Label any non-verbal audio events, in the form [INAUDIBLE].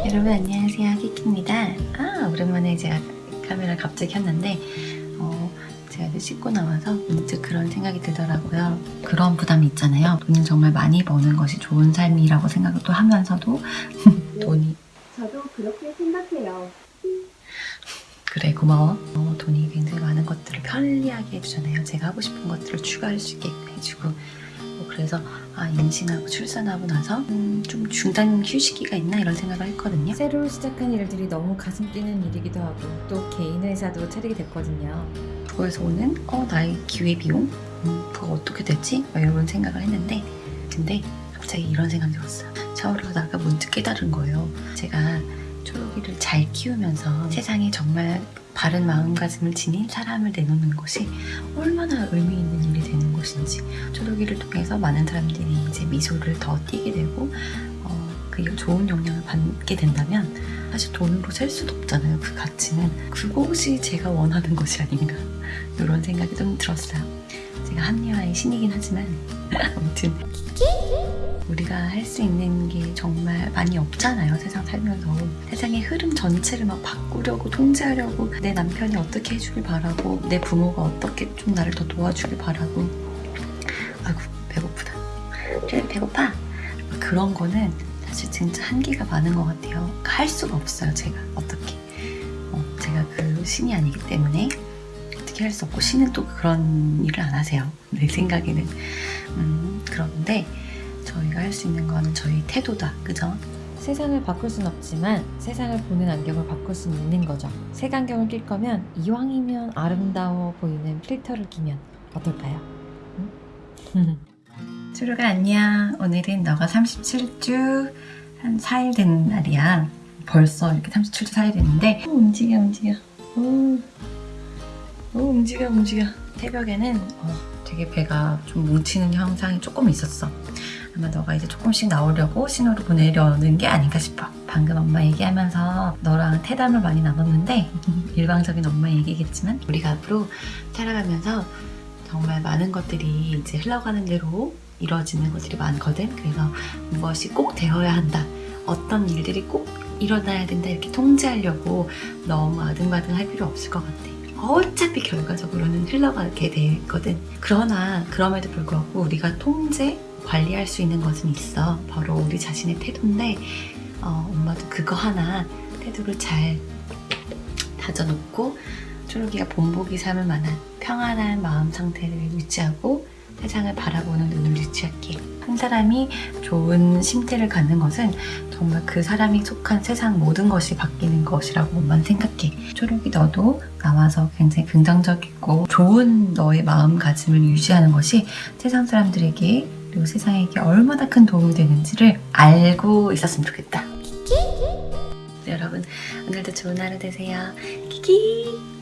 여러분 안녕하세요. 키키입니다. 아 오랜만에 제가 카메라 갑자기 켰는데 어, 제가 이제 씻고 나와서 문득 그런 생각이 들더라고요. 그런 부담이 있잖아요. 돈을 정말 많이 버는 것이 좋은 삶이라고 생각을 또 하면서도 [LAUGHS] 돈이 저도 그렇게 생각해요. 그래 고마워. 어, 돈이 굉장히 많은 것들을 편리하게 해주잖아요. 제가 하고 싶은 것들을 추가할 수 있게 해주고. 뭐 그래서 아 임신하고 출산하고 나서 음, 좀 중단 휴식기가 있나 이런 생각을 했거든요 새로 시작한 일들이 너무 가슴 뛰는 일이기도 하고 또 개인 회사도 차리게 됐거든요. 그거에서 오는 어 나의 기회비용 음, 그거 어떻게 되지? 막 이런 생각을 했는데 근데 갑자기 이런 생각이 들었어요 샤워를 하다가 문득 깨달은 거예요 제가 초록이를 잘 키우면서 세상에 정말 바른 마음가짐을 지닌 사람을 내놓는 것이 얼마나 의미 있는 일이 것인지 초록이를 통해서 많은 사람들이 이제 미소를 더 띠게 되고 어, 그 좋은 영향을 받게 된다면 사실 돈으로 셀 수도 없잖아요 그 가치는. 그것이 제가 원하는 것이 아닌가? [LAUGHS] 이런 생각이 좀 들었어요. 제가 합리화의 신이긴 하지만. [LAUGHS] 아무튼 우리가 할 수 있는 게 정말 많이 없잖아요 세상 살면서. 세상의 흐름 전체를 막 바꾸려고 통제하려고 내 남편이 어떻게 해주길 바라고 내 부모가 어떻게 좀 나를 더 도와주길 바라고 아이고 배고프다. 그래 배고파. 막 그런 거는 사실 진짜 한계가 많은 것 같아요. 할 수가 없어요 제가. 어떻게. 어, 제가 그 신이 아니기 때문에 어떻게 할 수 없고 신은 또 그런 일을 안 하세요. [LAUGHS] 내 생각에는. 음, 그런데 저희가 할 수 있는 거는 저희 태도다. 그죠? 세상을 바꿀 순 없지만 세상을 보는 안경을 바꿀 수는 있는 거죠. 색안경을 낄 거면 이왕이면 아름다워 보이는 필터를 끼면 어떨까요? [LAUGHS] 응? 추루가 안녕. 오늘은 너가 37주 한 4일 된 날이야. 벌써 이렇게 37주 4일 됐는데. 오, 움직여 움직여. 오, 오 움직여 움직여. 새벽에는 어, 되게 배가 좀 뭉치는 현상이 조금 있었어. 아마 너가 이제 조금씩 나오려고 신호를 보내려는 게 아닌가 싶어. 방금 엄마 얘기하면서 너랑 태담을 많이 나눴는데 [LAUGHS] 일방적인 엄마 얘기겠지만 우리가 앞으로 살아가면서 정말 많은 것들이 이제 흘러가는 대로 이루어지는 것들이 많거든. 그래서 무엇이 꼭 되어야 한다 어떤 일들이 꼭 일어나야 된다 이렇게 통제하려고 너무 아등바등 할 필요 없을 것 같아. 어차피 결과적으로는 흘러가게 되거든. 그러나 그럼에도 불구하고 우리가 통제 관리할 수 있는 것은 있어. 바로 우리 자신의 태도인데 어, 엄마도 그거 하나 태도를 잘 다져놓고 초록이가 본보기 삼을 만한 평안한 마음 상태를 유지하고 세상을 바라보는 눈을 유지할게 한 사람이 좋은 심태를 갖는 것은 정말 그 사람이 속한 세상 모든 것이 바뀌는 것이라고 엄마는 생각해 초록이 너도 나와서 굉장히 긍정적이고 좋은 너의 마음가짐을 유지하는 것이 세상 사람들에게 그리고 세상에게 얼마나 큰 도움이 되는지를 알고 있었으면 좋겠다. 네, 여러분 오늘도 좋은 하루 되세요. 키키